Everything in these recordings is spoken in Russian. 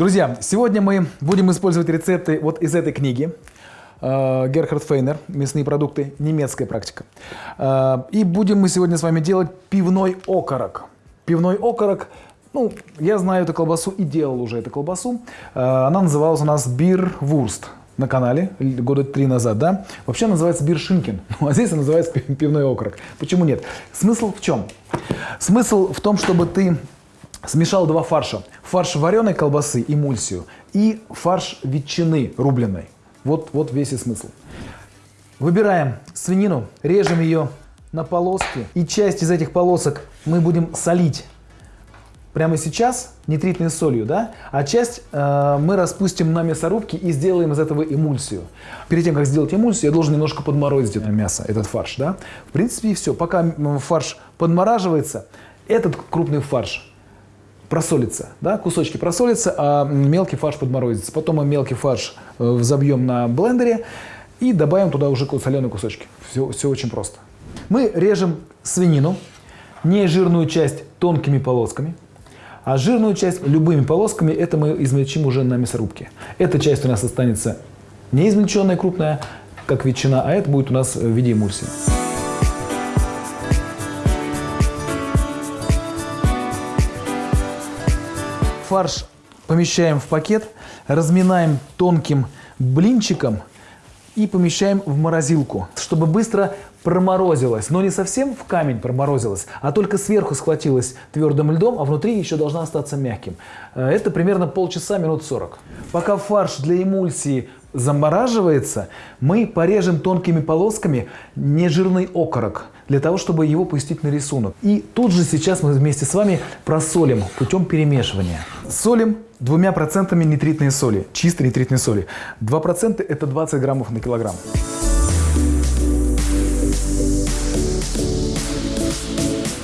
Друзья, сегодня мы будем использовать рецепты вот из этой книги. э, Герхард Фейнер «Мясные продукты. Немецкая практика». Э, И будем мы сегодня с вами делать пивной окорок. Пивной окорок, ну, я знаю эту колбасу и делал уже эту колбасу. Э, Она называлась у нас бирвурст на канале года три назад, да? Вообще называется биршинкин, ну, а здесь она называется пи- пивной окорок. Почему нет? Смысл в чем? Смысл в том, чтобы ты смешал два фарша. Фарш вареной колбасы, эмульсию, и фарш ветчины рубленой. Вот, вот весь и смысл. Выбираем свинину, режем ее на полоски, и часть из этих полосок мы будем солить прямо сейчас нитритной солью, да, а часть э, мы распустим на мясорубке и сделаем из этого эмульсию. Перед тем, как сделать эмульсию, я должен немножко подморозить это мясо, этот фарш, да. В принципе, и все. Пока фарш подмораживается, этот крупный фарш просолится, да, кусочки просолятся, а мелкий фарш подморозится. Потом мы мелкий фарш э, взобьем на блендере и добавим туда уже соленые кусочки. Все, все очень просто. Мы режем свинину, не жирную часть тонкими полосками, а жирную часть любыми полосками, это мы измельчим уже на мясорубке. Эта часть у нас останется не измельченная крупная, как ветчина, а это будет у нас в виде эмульсии. Фарш помещаем в пакет, разминаем тонким блинчиком и помещаем в морозилку, чтобы быстро проморозилось. Но не совсем в камень проморозилось, а только сверху схватилось твердым льдом, а внутри еще должна остаться мягким. Э, Это примерно полчаса, минут 40. Пока фарш для эмульсии замораживается, мы порежем тонкими полосками нежирный окорок, для того, чтобы его пустить на рисунок. И тут же сейчас мы вместе с вами просолим путем перемешивания. Солим двумя процентами нитритной соли, чистой нитритной соли. 2% это 20 граммов на килограмм.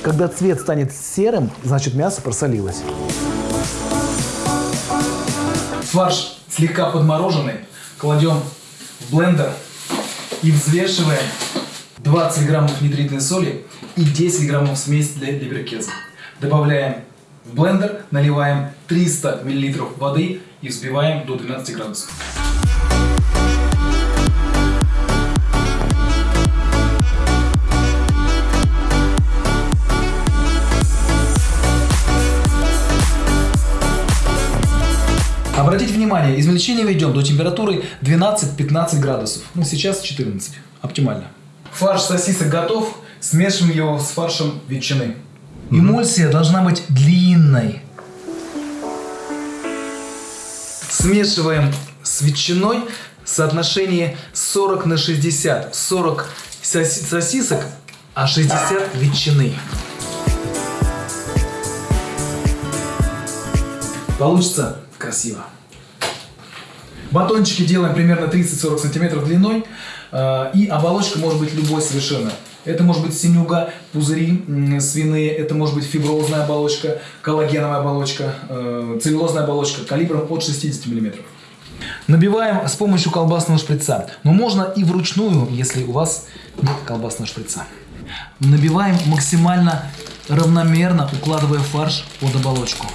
Когда цвет станет серым, значит мясо просолилось. Фарш слегка подмороженный кладем в блендер и взвешиваем 20 граммов нитритной соли и 10 граммов смесь для либеркеза. Добавляем в блендер, наливаем 300 миллилитров воды и взбиваем до 12 градусов. Обратите внимание, измельчение ведем до температуры 12-15 градусов. Ну, сейчас 14. Оптимально. Фарш сосисок готов. Смешиваем его с фаршем ветчины. Эмульсия должна быть длинной. Смешиваем с ветчиной в соотношении 40 на 60. 40 соси- сосисок, а 60 ветчины. Получится красиво. Батончики делаем примерно 30-40 сантиметров длиной. э, И оболочка может быть любой совершенно. Это может быть синюга, пузыри свиные, это может быть фиброзная оболочка, коллагеновая оболочка, э, целлюлозная оболочка калибром от 60 мм. Набиваем с помощью колбасного шприца. Но можно и вручную, если у вас нет колбасного шприца. Набиваем максимально равномерно, укладывая фарш под оболочку.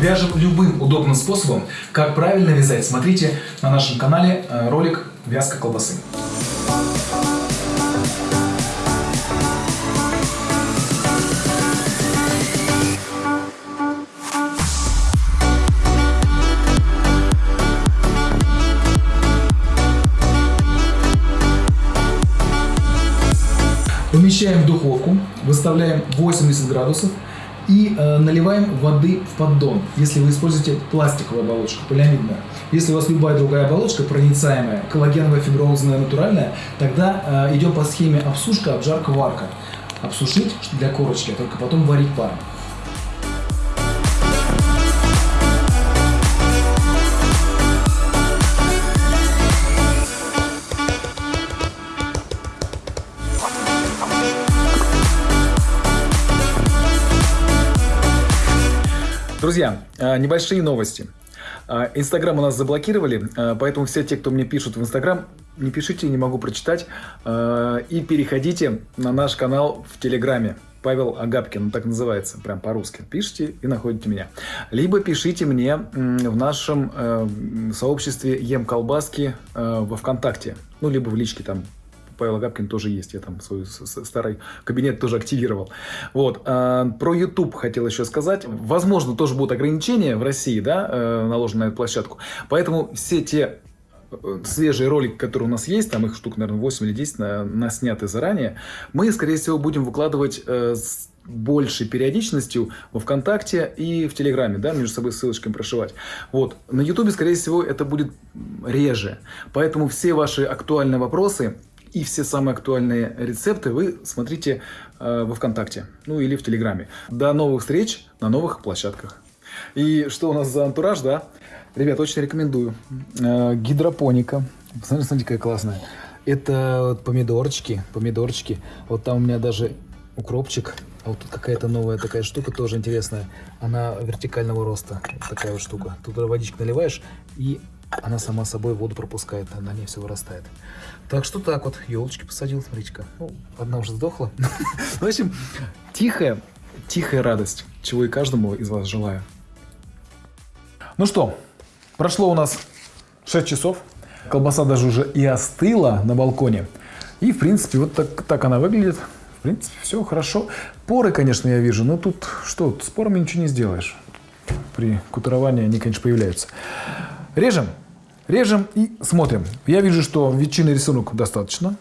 Вяжем любым удобным способом. Как правильно вязать, смотрите на нашем канале э, ролик «Вязка колбасы». Помещаем в духовку, выставляем 80 градусов и э, наливаем воды в поддон, если вы используете пластиковую оболочку, полиамидную. Если у вас любая другая оболочка, проницаемая, коллагеновая, фиброзная, натуральная, тогда э, идем по схеме обсушка, обжарка, варка. Обсушить для корочки, а только потом варить паром. Друзья, э, небольшие новости. Э, Инстаграм у нас заблокировали, э, поэтому все те, кто мне пишут в Инстаграм, не пишите, не могу прочитать. И переходите на наш канал в Телеграме. Павел Агапкин, так называется, прям по-русски. Пишите и находите меня. Либо пишите мне в нашем сообществе Ем Колбаски во Вконтакте. Ну, либо в личке там Павел Агапкин тоже есть, я там свой старый кабинет тоже активировал. Вот. Про YouTube хотел еще сказать. Возможно, тоже будут ограничения в России, да, наложены на эту площадку. Поэтому все те свежие ролики, которые у нас есть, там их штук, наверное, 8 или 10 на, на сняты заранее, мы, скорее всего, будем выкладывать э, с большей периодичностью во ВКонтакте и в Телеграме, да, между собой ссылочками прошивать. Вот. На Ютубе, скорее всего, это будет реже. Поэтому все ваши актуальные вопросы и все самые актуальные рецепты вы смотрите э, во ВКонтакте, ну или в Телеграме. До новых встреч на новых площадках. И что у нас за антураж, да? Ребят, очень рекомендую. Э, гидропоника. Посмотрите, смотрите, какая классная. Это помидорчики, помидорчики. Вот там у меня даже укропчик. А вот тут какая-то новая такая штука, тоже интересная. Она вертикального роста. Такая вот штука. Тут водичку наливаешь, и она сама собой воду пропускает, на ней все вырастает. Так что так вот, елочки посадил, смотрите-ка. Ну, одна уже сдохла. В общем, тихая, тихая радость, чего и каждому из вас желаю. Ну что, Прошло у нас 6 часов. Колбаса даже уже и остыла на балконе. И, в принципе, вот так, так она выглядит. В принципе, все хорошо. Поры, конечно, я вижу, но тут что, с порами ничего не сделаешь. При кутуровании они, конечно, появляются. Режем. Режем и смотрим. Я вижу, что ветчины рисунок достаточно.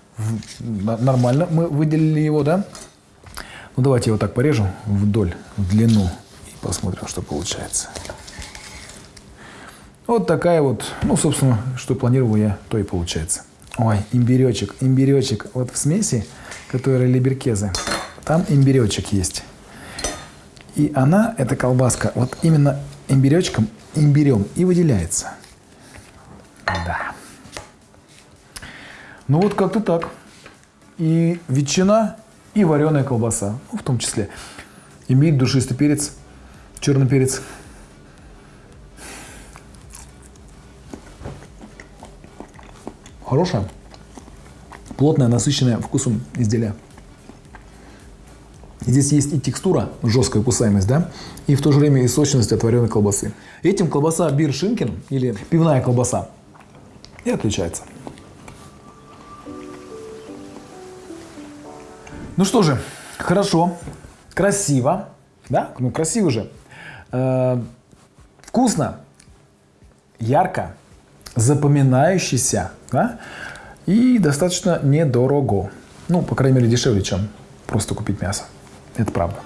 Нормально мы выделили его, да? Ну, давайте вот так порежу вдоль, в длину. И посмотрим, что получается. Вот такая вот, ну, собственно, что планировал я, то и получается. Ой, имбиречек, имбиречек. Вот в смеси, которая либеркезы, там имбиречек есть. И она, эта колбаска, вот именно имбиречком, имбирем и выделяется. Да. Ну вот как-то так. И ветчина, и вареная колбаса, ну, в том числе. Имбирь, душистый перец, черный перец – Хорошее, плотное, насыщенное вкусом изделие. Здесь есть и текстура, жесткая кусаемость, да, и в то же время и сочность от вареной колбасы. Этим колбаса биршинкин или пивная колбаса и отличается. Ну что же, хорошо, красиво, да, ну красиво же, э, вкусно, ярко, запоминающийся да? и достаточно недорого. Ну, по крайней мере, дешевле, чем просто купить мясо. Это правда.